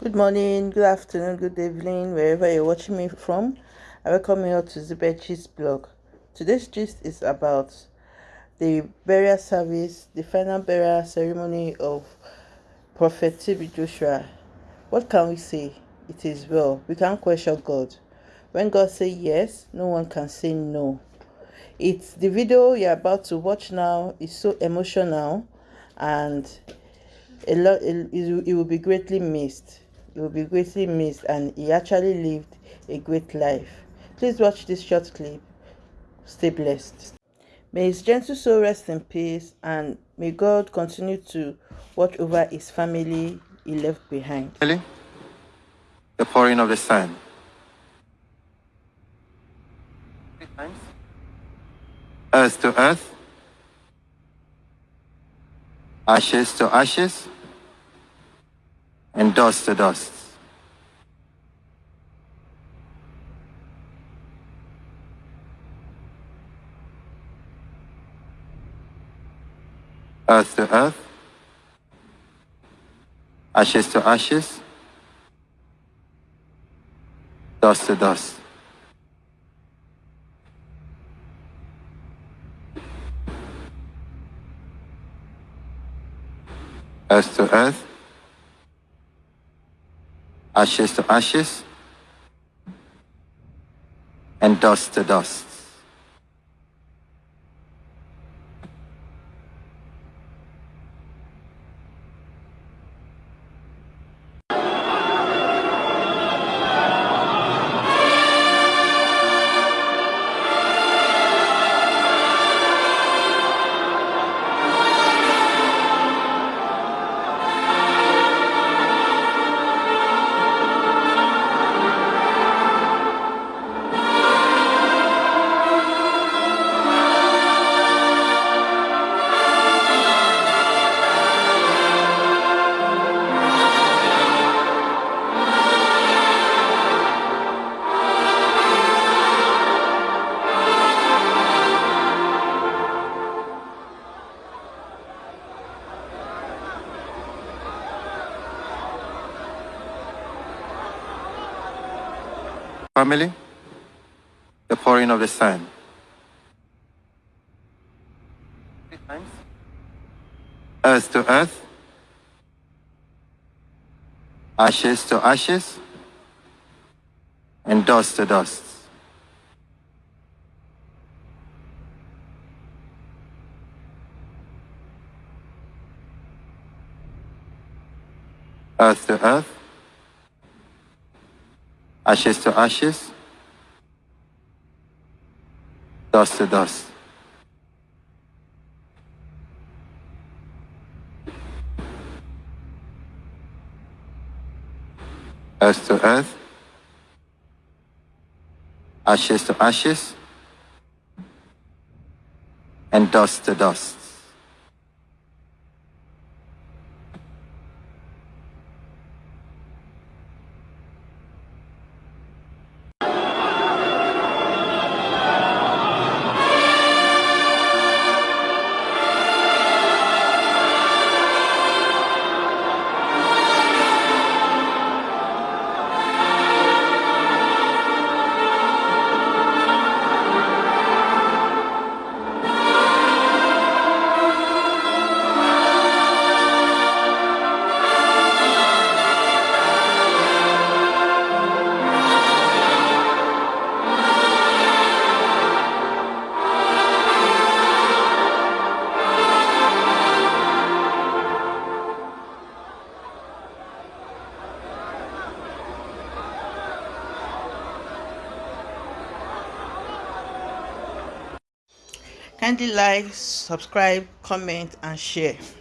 Good morning, good afternoon, good evening, wherever you're watching me from. I welcome you all to Zibet Gist blog. Today's gist is about the burial service, the final burial ceremony of Prophet TB Joshua. What can we say? It is well. We can't question God. When God says yes, no one can say no. It's the video you're about to watch now is so emotional and a lot it, it will be greatly missed he will be greatly missed and he actually lived a great life. Please watch this short clip. Stay blessed. May his gentle soul rest in peace and may God continue to watch over his family he left behind. The pouring of the sun. Earth to earth. Ashes to ashes and dust to dust. Earth to earth, ashes to ashes, dust to dust. Earth to earth, ashes to ashes, and dust to dust. Family, the pouring of the sun. Earth to earth, ashes to ashes, and dust to dust. Earth to earth, ashes to ashes, dust to dust. Earth to earth, ashes to ashes, and dust to dust. Kindly like, subscribe, comment and share.